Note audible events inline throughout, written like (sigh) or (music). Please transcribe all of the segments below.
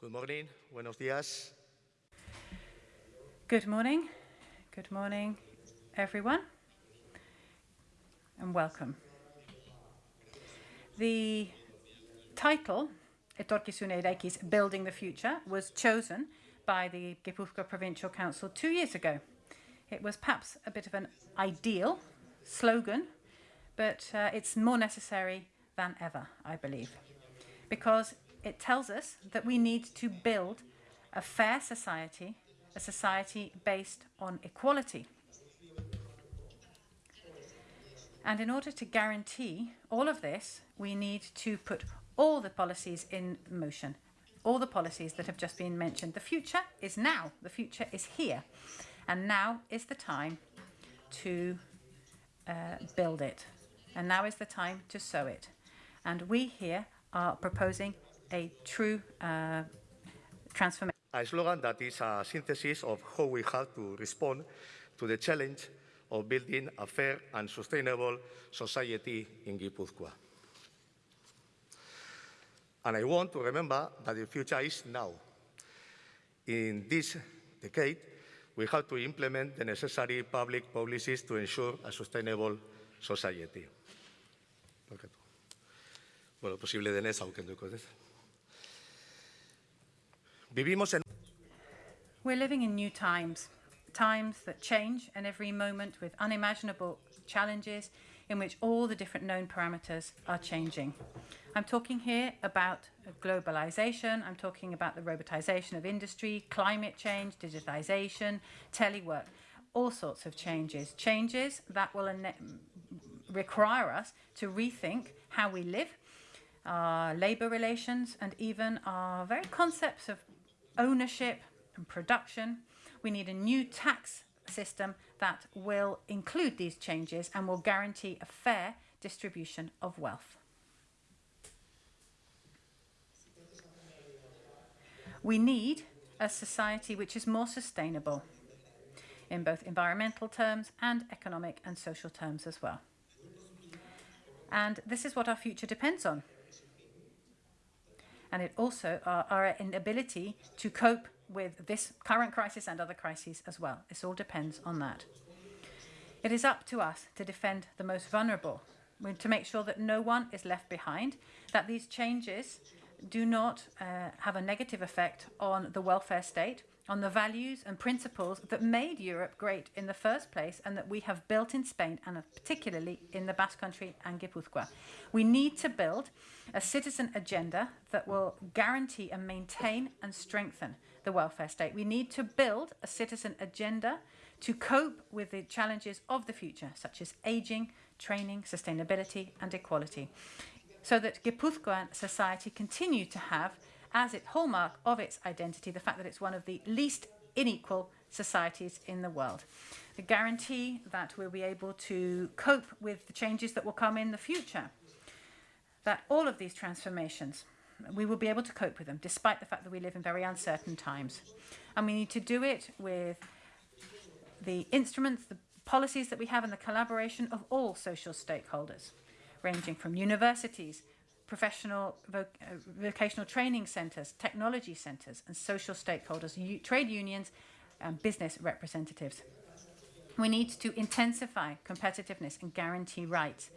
Good morning. Buenos días. Good morning. Good morning, everyone, and welcome. The title, Etorkizun Eraikiz Building the Future, was chosen by the Gipuzkoa Provincial Council two years ago. It was perhaps a bit of an ideal slogan, but uh, it's more necessary than ever, I believe, because it tells us that we need to build a fair society, a society based on equality. And in order to guarantee all of this, we need to put all the policies in motion, all the policies that have just been mentioned. The future is now, the future is here, and now is the time to uh, build it. And now is the time to sow it. And we here are proposing a true uh, transformation. A slogan that is a synthesis of how we have to respond to the challenge of building a fair and sustainable society in Gipuzkoa. And I want to remember that the future is now. In this decade, we have to implement the necessary public policies to ensure a sustainable society. Bueno, posible denez aukenduko, ez? Vivimos en... We're living in new times, times that change and every moment with unimaginable challenges in which all the different known parameters are changing. I'm talking here about globalization, I'm talking about the robotization of industry, climate change, digitization, telework, all sorts of changes. Changes that will require us to rethink how we live, our labor relations, and even our very concepts of ownership and production. We need a new tax system that will include these changes and will guarantee a fair distribution of wealth. We need a society which is more sustainable in both environmental terms and economic and social terms as well. And this is what our future depends on and it also our, our inability to cope with this current crisis and other crises as well. This all depends on that. It is up to us to defend the most vulnerable, to make sure that no one is left behind, that these changes do not uh, have a negative effect on the welfare state, on the values and principles that made Europe great in the first place and that we have built in Spain and particularly in the Basque Country and Gipuzkoa. We need to build a citizen agenda that will guarantee and maintain and strengthen the welfare state. We need to build a citizen agenda to cope with the challenges of the future, such as aging, training, sustainability and equality, so that Gipuzkoan society continue to have as its hallmark of its identity the fact that it's one of the least unequal societies in the world. The guarantee that we'll be able to cope with the changes that will come in the future, that all of these transformations, we will be able to cope with them despite the fact that we live in very uncertain times. And we need to do it with the instruments, the policies that we have and the collaboration of all social stakeholders, ranging from universities, professional voc uh, vocational training centres, technology centres and social stakeholders, trade unions and business representatives. We need to intensify competitiveness and guarantee rights.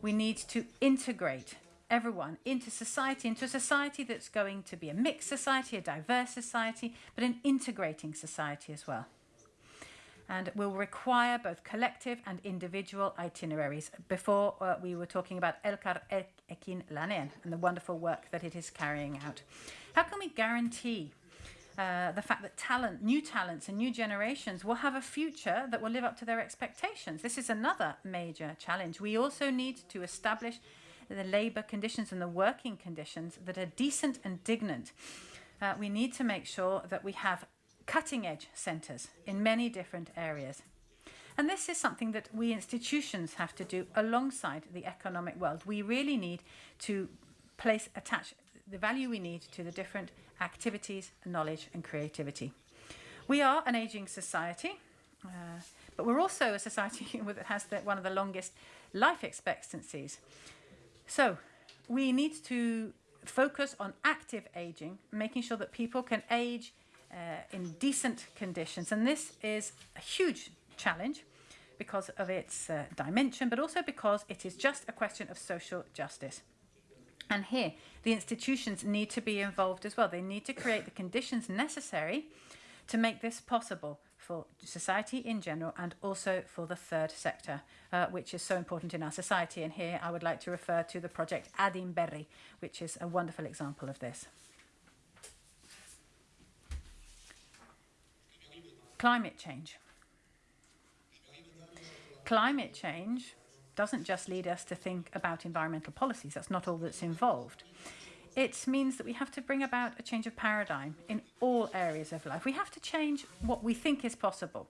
We need to integrate everyone into society, into a society that's going to be a mixed society, a diverse society, but an integrating society as well and will require both collective and individual itineraries. Before uh, we were talking about Elkar Ekin Lanean and the wonderful work that it is carrying out. How can we guarantee uh, the fact that talent, new talents and new generations will have a future that will live up to their expectations. This is another major challenge. We also need to establish the labour conditions and the working conditions that are decent and dignant. Uh, we need to make sure that we have cutting edge centres in many different areas. And this is something that we institutions have to do alongside the economic world. We really need to place, attach the value we need to the different activities, knowledge and creativity. We are an aging society, uh, but we're also a society (laughs) that has the, one of the longest life expectancies. So we need to focus on active aging, making sure that people can age uh, in decent conditions. And this is a huge challenge because of its uh, dimension, but also because it is just a question of social justice. And here, the institutions need to be involved as well. They need to create the conditions necessary to make this possible for society in general and also for the third sector, uh, which is so important in our society. And here I would like to refer to the project Adinberri, which is a wonderful example of this. Climate change. Climate change doesn't just lead us to think about environmental policies. That's not all that's involved. It means that we have to bring about a change of paradigm in all areas of life. We have to change what we think is possible,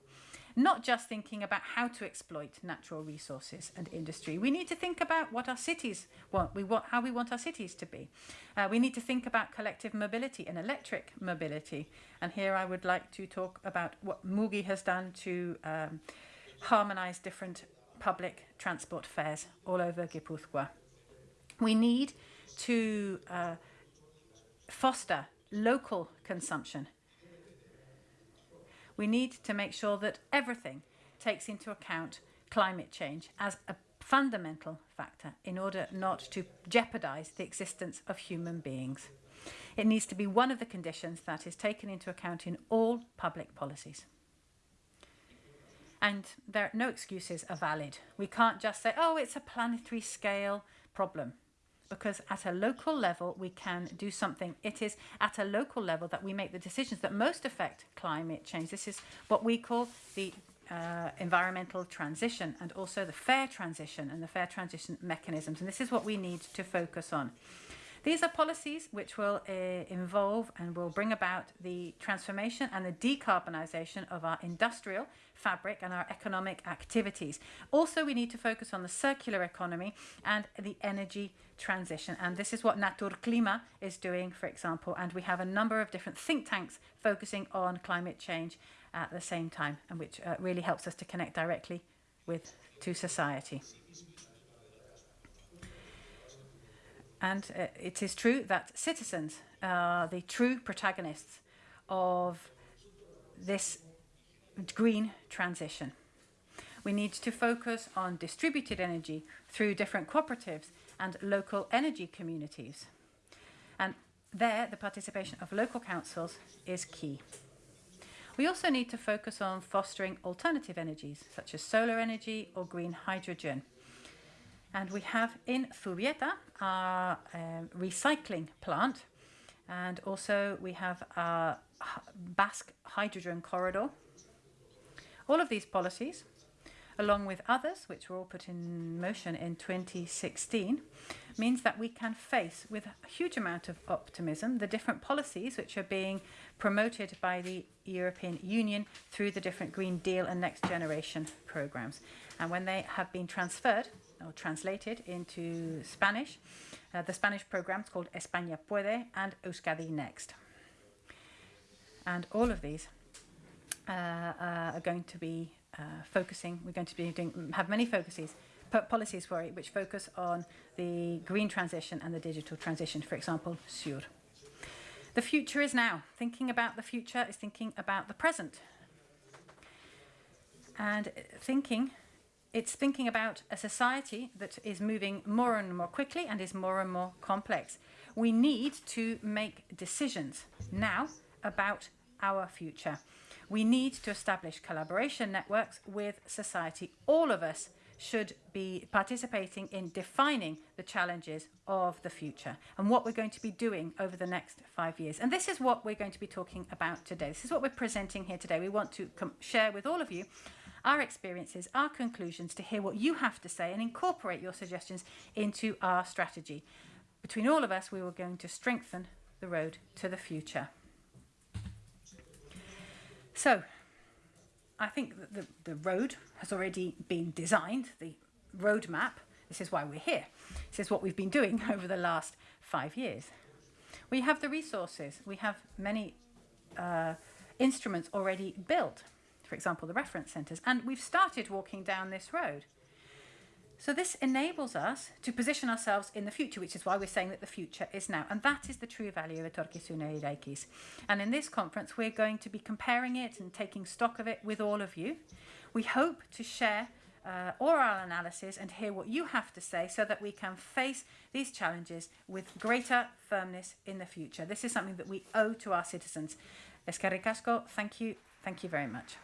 not just thinking about how to exploit natural resources and industry. We need to think about what our cities want, we want how we want our cities to be. Uh, we need to think about collective mobility and electric mobility. And here I would like to talk about what Mugi has done to um, harmonize different public transport fares all over Gipuzkoa. We need to uh, foster local consumption. We need to make sure that everything takes into account climate change as a fundamental factor in order not to jeopardize the existence of human beings. It needs to be one of the conditions that is taken into account in all public policies. And there, no excuses are valid. We can't just say, oh, it's a planetary scale problem. Because at a local level, we can do something. It is at a local level that we make the decisions that most affect climate change. This is what we call the uh, environmental transition and also the fair transition and the fair transition mechanisms. And this is what we need to focus on. These are policies which will uh, involve and will bring about the transformation and the decarbonisation of our industrial fabric and our economic activities. Also, we need to focus on the circular economy and the energy transition. And this is what Naturklima is doing, for example. And we have a number of different think tanks focusing on climate change at the same time, and which uh, really helps us to connect directly with to society. And uh, it is true that citizens are the true protagonists of this green transition. We need to focus on distributed energy through different cooperatives and local energy communities. And there, the participation of local councils is key. We also need to focus on fostering alternative energies, such as solar energy or green hydrogen. And we have in Zubieta our um, recycling plant, and also we have our Basque hydrogen corridor. All of these policies, along with others, which were all put in motion in 2016, means that we can face with a huge amount of optimism the different policies which are being promoted by the European Union through the different Green Deal and Next Generation programs. And when they have been transferred or translated into Spanish. Uh, the Spanish programs called España Puede and Euskadi Next. And all of these uh, uh, are going to be uh, focusing, we're going to be doing, have many focuses, policies sorry, which focus on the green transition and the digital transition, for example, SUR. The future is now. Thinking about the future is thinking about the present. And thinking it's thinking about a society that is moving more and more quickly and is more and more complex. We need to make decisions now about our future. We need to establish collaboration networks with society. All of us should be participating in defining the challenges of the future and what we're going to be doing over the next five years. And this is what we're going to be talking about today. This is what we're presenting here today. We want to share with all of you our experiences, our conclusions, to hear what you have to say and incorporate your suggestions into our strategy. Between all of us, we are going to strengthen the road to the future. So, I think that the, the road has already been designed, the roadmap. This is why we're here. This is what we've been doing (laughs) over the last five years. We have the resources. We have many uh, instruments already built for example, the reference centres. And we've started walking down this road. So this enables us to position ourselves in the future, which is why we're saying that the future is now. And that is the true value of Etorkizuna Eraikiz. And in this conference, we're going to be comparing it and taking stock of it with all of you. We hope to share uh, oral analysis and hear what you have to say so that we can face these challenges with greater firmness in the future. This is something that we owe to our citizens. Eskerrik asko, thank you, thank you very much.